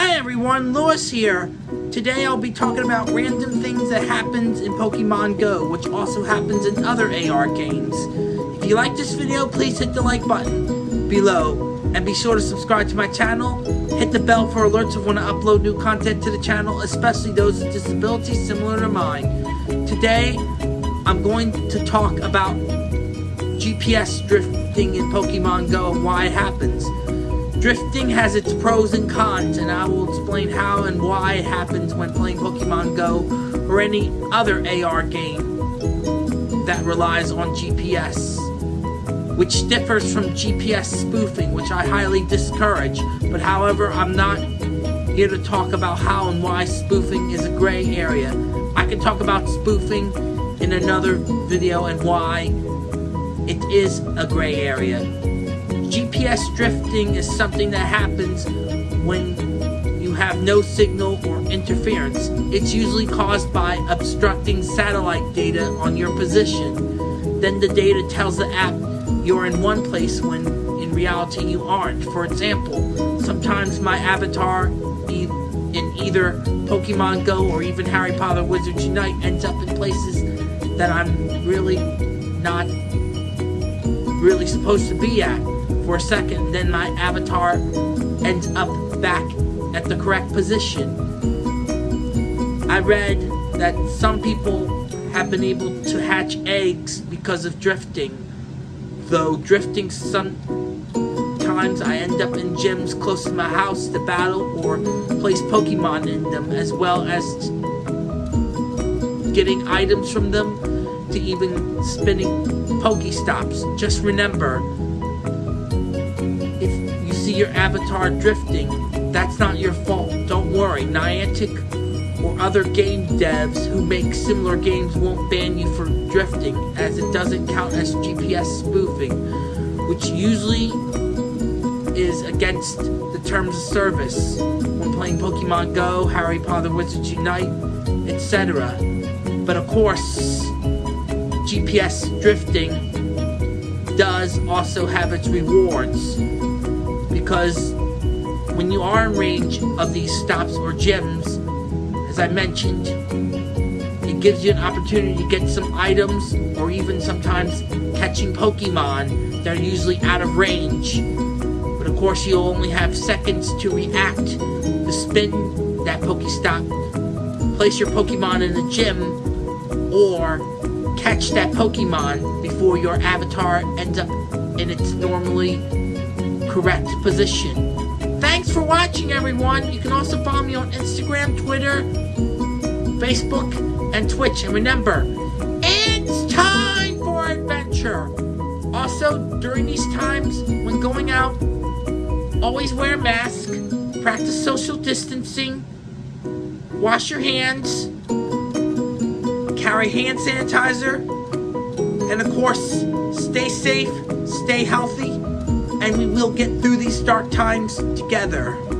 Hi everyone, Lewis here. Today I'll be talking about random things that happens in Pokemon Go, which also happens in other AR games. If you like this video, please hit the like button below. And be sure to subscribe to my channel. Hit the bell for alerts of when I upload new content to the channel, especially those with disabilities similar to mine. Today, I'm going to talk about GPS drifting in Pokemon Go and why it happens. Drifting has its pros and cons, and I will explain how and why it happens when playing Pokemon Go or any other AR game that relies on GPS, which differs from GPS spoofing, which I highly discourage. But however, I'm not here to talk about how and why spoofing is a gray area. I can talk about spoofing in another video and why it is a gray area. GPS drifting is something that happens when you have no signal or interference. It's usually caused by obstructing satellite data on your position. Then the data tells the app you're in one place when in reality you aren't. For example, sometimes my avatar in either Pokemon Go or even Harry Potter Wizards Unite ends up in places that I'm really not really supposed to be at for a second, then my avatar ends up back at the correct position. I read that some people have been able to hatch eggs because of drifting, though drifting sometimes I end up in gyms close to my house to battle or place Pokemon in them, as well as getting items from them to even spinning Pokestops. Just remember, see your avatar drifting, that's not your fault. Don't worry, Niantic or other game devs who make similar games won't ban you for drifting, as it doesn't count as GPS spoofing, which usually is against the terms of service when playing Pokemon Go, Harry Potter Wizards Unite, etc. But of course, GPS drifting does also have its rewards because when you are in range of these stops or gyms, as I mentioned, it gives you an opportunity to get some items or even sometimes catching Pokemon that are usually out of range. But of course, you'll only have seconds to react to spin that Pokestop, place your Pokemon in the gym, or catch that Pokemon before your avatar ends up in its normally correct position. Thanks for watching, everyone. You can also follow me on Instagram, Twitter, Facebook, and Twitch. And remember, it's time for adventure. Also, during these times, when going out, always wear a mask, practice social distancing, wash your hands, carry hand sanitizer, and of course, stay safe, stay healthy, and we will get through these dark times together.